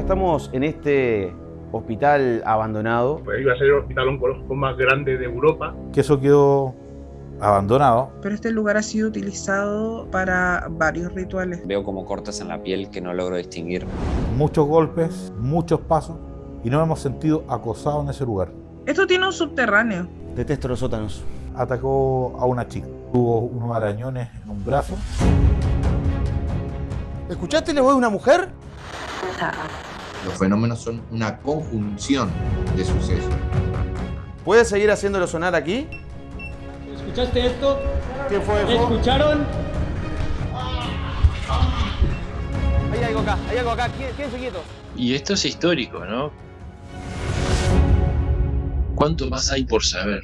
Ya estamos en este hospital abandonado. Pues iba a ser el hospital oncológico más grande de Europa. Que eso quedó abandonado. Pero este lugar ha sido utilizado para varios rituales. Veo como cortes en la piel que no logro distinguir. Muchos golpes, muchos pasos y nos hemos sentido acosados en ese lugar. Esto tiene un subterráneo. Detesto los sótanos. Atacó a una chica. Tuvo unos arañones en un brazo. ¿Escuchaste la voz de una mujer? Los fenómenos son una conjunción de sucesos. ¿Puedes seguir haciéndolo sonar aquí? ¿Escuchaste esto? ¿Qué fue eso? ¿Escucharon? Hay algo acá, hay algo acá. Quédense quietos. Y esto es histórico, ¿no? ¿Cuánto más hay por saber?